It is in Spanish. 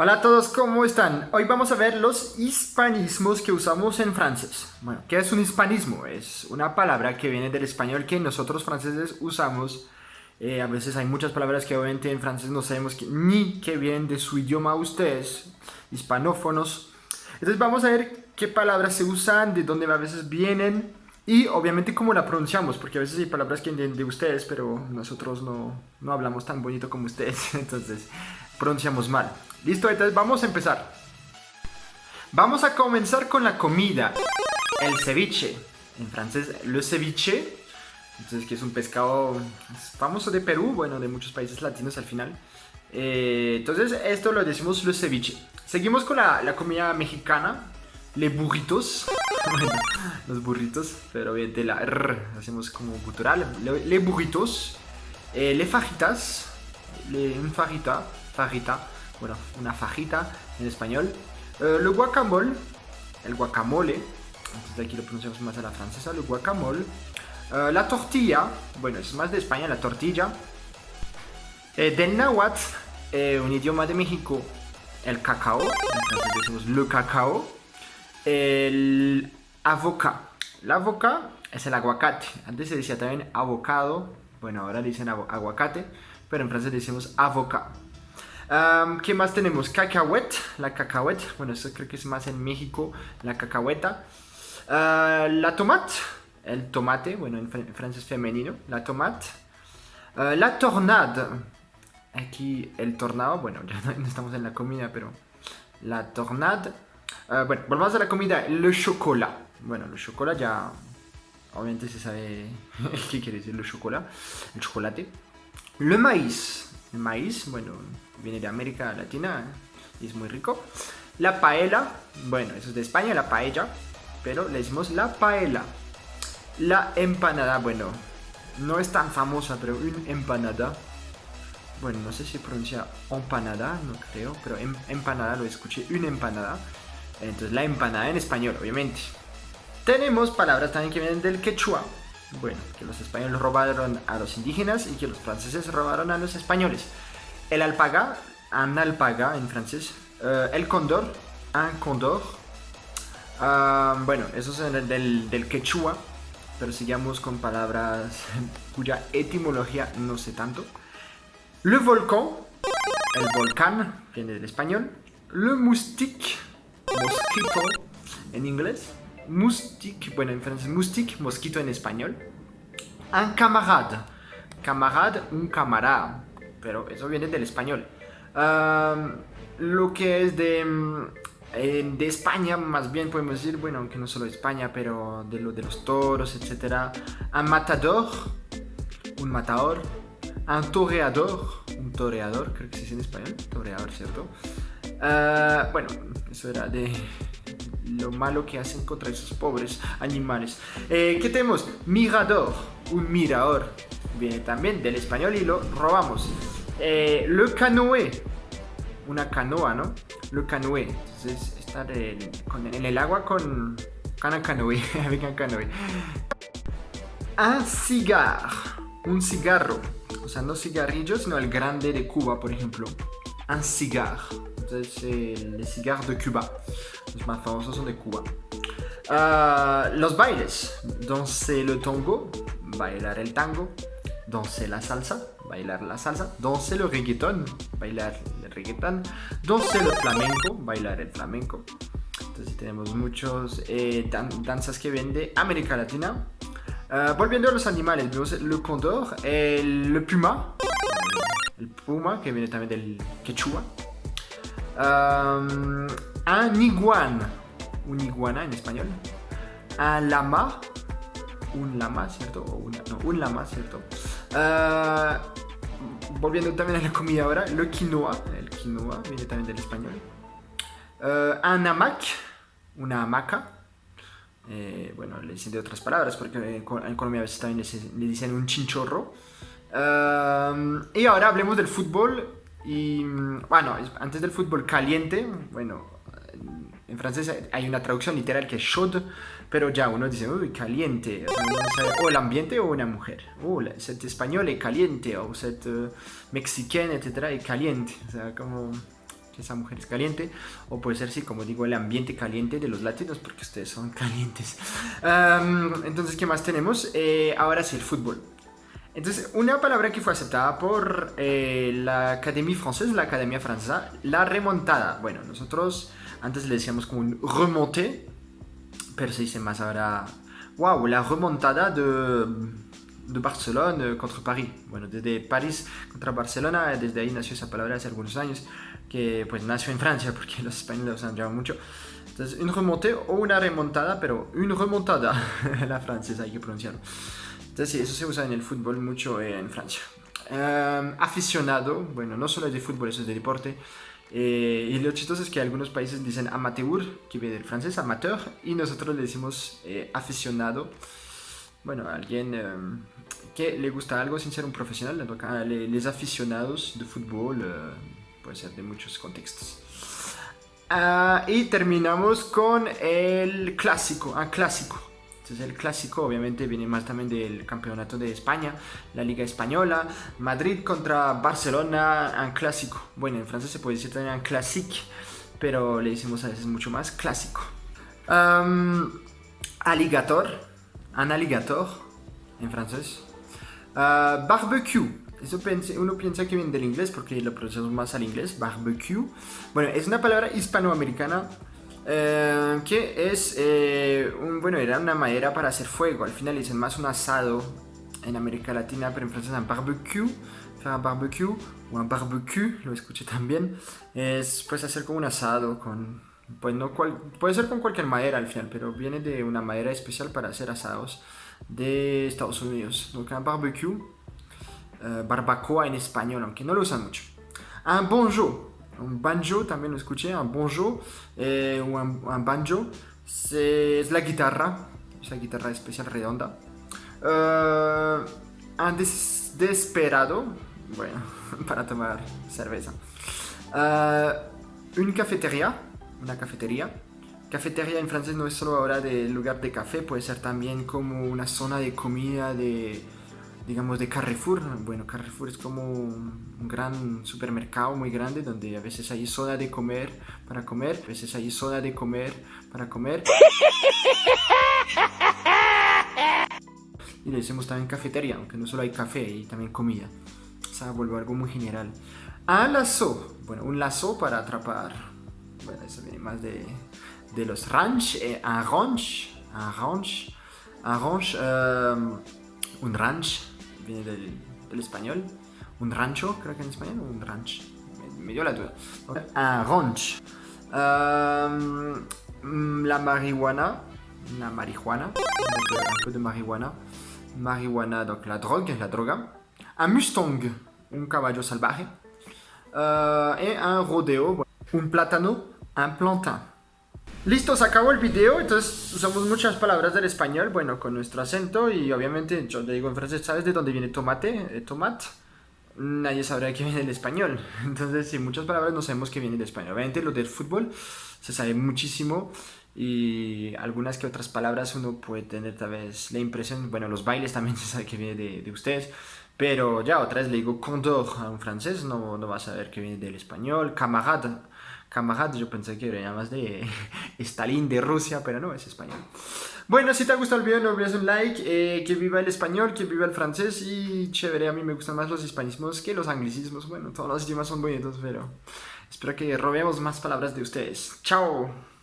Hola a todos, ¿cómo están? Hoy vamos a ver los hispanismos que usamos en francés. Bueno, ¿qué es un hispanismo? Es una palabra que viene del español que nosotros franceses usamos. Eh, a veces hay muchas palabras que obviamente en francés no sabemos ni que vienen de su idioma ustedes, hispanófonos. Entonces vamos a ver qué palabras se usan, de dónde a veces vienen y obviamente cómo la pronunciamos, porque a veces hay palabras que vienen de ustedes, pero nosotros no, no hablamos tan bonito como ustedes, entonces pronunciamos mal. Listo, entonces vamos a empezar. Vamos a comenzar con la comida. El ceviche. En francés, le ceviche. Entonces, que es un pescado famoso de Perú, bueno, de muchos países latinos al final. Eh, entonces, esto lo decimos le ceviche. Seguimos con la, comida mexicana. Le burritos. los burritos, pero bien de la R, hacemos como cultural. Le, burritos. Eh, le fajitas. Le, un fajita. Fajita bueno, una fajita en español. Eh, le guacamole, el guacamole, entonces aquí lo pronunciamos más a la francesa, le guacamole. Eh, la tortilla, bueno, es más de España, la tortilla. Eh, del náhuatl, un idioma de México, el cacao, entonces decimos le cacao. El avoca, la avoca es el aguacate, antes se decía también avocado, bueno, ahora dicen aguacate, pero en francés decimos avoca. ¿Qué más tenemos? Cacahuete, la cacahuete. Bueno, eso creo que es más en México, la cacahueta. Ah, la tomate, el tomate, bueno, en, francés femenino, la tomate. Ah, la tornade, aquí el tornado, bueno, ya no, estamos en la comida, pero la tornade. Ah, bueno, volvamos a la comida, le chocolat. Bueno, el chocolat ya, obviamente se sabe qué quiere decir el chocolat, el chocolate. Le maíz, el maíz, bueno, viene de América Latina y es muy rico. La paella, bueno, eso es de España, la paella, pero le decimos la paella. La empanada, bueno, no es tan famosa, pero una empanada. Bueno, no sé si pronuncia empanada, no creo, pero em, empanada lo escuché, una empanada. Entonces la empanada en español, obviamente. Tenemos palabras también que vienen del quechua. Bueno, que los españoles robaron a los indígenas y que los franceses robaron a los españoles. El alpaga, un alpaga en francés. Eh, el cóndor, un cóndor. Ah, bueno, eso es del, quechua, pero sigamos con palabras cuya etimología no sé tanto. Le volcán, el volcán, viene del español. Le moustique, mosquito en inglés. Moustique, bueno, en francés, moustique, mosquito en español. Un camarade, camarade, un camarada pero eso viene del español. lo que es de, mm, de España, más bien podemos decir, bueno, aunque no solo de España, pero de lo de los toros, etc. Un matador, un matador. Un toreador, un toreador, creo que se dice en español, toreador, ¿cierto? Ah, bueno, eso era de lo malo que hacen contra esos pobres animales. Eh, ¿Qué tenemos? Mirador, un mirador. Viene también del español y lo robamos. Eh, le canoë, una canoa, ¿no? Le canoë, entonces estar en, el agua con, con canoë, canoë. Un cigar, un cigarro, o sea, no cigarrillos, sino el grande de Cuba, por ejemplo. Un cigar, entonces el cigar de Cuba, los más son de Cuba. Ah, los bailes, danser le tango, bailar el tango, danser la salsa, bailar la salsa, danser le reggaeton, bailar el reggaeton, danser el flamenco, bailar el flamenco. Entonces tenemos muchos eh, danzas que vienen de América Latina. Ah, volviendo a los animales, vemos el condor, el puma, el puma que viene también del quechua. Un iguana, un iguana en español. Un lama, un lama, ¿cierto? no, un lama, ¿cierto? Ah, volviendo también a la comida ahora, el quinoa, el quinoa viene también del español. Uh, un hamac, una hamaca. Eh, bueno, le dicen de otras palabras porque en Colombia a veces también le, dicen un chinchorro. y ahora hablemos del fútbol. Y bueno, antes del fútbol caliente, bueno, en francés hay una traducción literal que es chaud, pero ya uno dice, uy, caliente, o, el ambiente o una mujer, o este español es caliente, o este mexicano, etcétera, es caliente, o sea, como esa mujer es caliente, o puede ser, sí, como digo, el ambiente caliente de los latinos, porque ustedes son calientes. entonces, ¿qué más tenemos? Eh, ahora sí, el fútbol. Entonces, una palabra que fue aceptada por eh, la la Academia Francesa, la remontada. Bueno, nosotros antes le decíamos como un remonté, pero se dice más ahora, wow, la remontada de, de Barcelona contra París. Bueno, desde París contra Barcelona, desde ahí nació esa palabra hace algunos años, que pues nació en Francia, porque los españoles han llevado mucho. Entonces, un remonté o una remontada, pero una remontada, la francesa hay que pronunciarlo. Entonces, sí, eso se usa en el fútbol mucho en Francia. Em, aficionado, bueno, no solo es de fútbol, eso es de deporte. Eh, y lo chistoso es que algunos países dicen amateur, que viene del francés, amateur, y nosotros le decimos eh, aficionado. Bueno, alguien em, que le gusta algo sin ser un profesional, les aficionados de fútbol, eh, puede ser de muchos contextos. Ah, y terminamos con el clásico, ah, clásico. Entonces el clásico obviamente viene más también del campeonato de España, la Liga Española, Madrid contra Barcelona, un clásico. Bueno, en francés se puede decir también un classique, pero le decimos a veces mucho más clásico. Um, alligator, un alligator en francés. Uh, barbecue, eso uno piensa que viene del inglés porque lo pronunciamos más al inglés, barbecue. Bueno, es una palabra hispanoamericana eh, que es, eh, un, bueno, era una madera para hacer fuego. Al final dicen más un asado en América Latina, pero en francés un barbecue. un barbecue o un barbecue, lo escuché también. Es pues hacer como un asado con, pues no cual, puede ser con cualquier madera al final, pero viene de una madera especial para hacer asados de Estados Unidos. Donc un barbecue, eh, barbacoa en español, aunque no lo usan mucho. Un bonjour, un banjo también lo escuché, un bonjo eh, un, banjo, es la guitarra, esa guitarra especial redonda. Uh, un desesperado, bueno, para tomar cerveza. Uh, una cafetería, una cafetería. Cafetería en francés no es solo ahora de lugar de café, puede ser también como una zona de comida de digamos, de Carrefour. Bueno, Carrefour es como un gran supermercado muy grande donde a veces hay zona de comer para comer, a veces hay zona de comer para comer. Y le decimos también cafetería, aunque no solo hay café, hay también comida. O sea, vuelvo algo muy general. Un lazo, bueno, un lazo para atrapar. Bueno, eso viene más de, de los ranch, eh, un ranch, ranch, ranch, um, un ranch viene del, español. Un rancho, creo que en español, un ranch. Me, dio la duda. Un ranch. la marihuana, la marihuana, un peu de marihuana. Marihuana, donc la drogue, la droga. Un mustang, un caballo salvaje. Uh, et un rodeo, un plátano, un plantain. Listo, se acabó el video, entonces usamos muchas palabras del español, bueno, con nuestro acento y obviamente yo le digo en francés, ¿sabes de dónde viene tomate? Eh, tomate. Nadie sabrá de qué viene el español. Entonces, sí, muchas palabras no sabemos que viene del español. Obviamente lo del fútbol se sabe muchísimo y algunas que otras palabras uno puede tener tal vez la impresión, bueno, los bailes también se sabe que viene de, de ustedes, pero ya otra vez le digo condor a un francés, no, no va a saber que viene del español, camarade camarade, yo pensé que era más de Stalin de Rusia, pero no, es español. Bueno, si te ha gustado el video no olvides un like, eh, que viva el español, que viva el francés y chévere, a mí me gustan más los hispanismos que los anglicismos, bueno, todos los idiomas son bonitos, pero espero que robemos más palabras de ustedes. ¡Chao!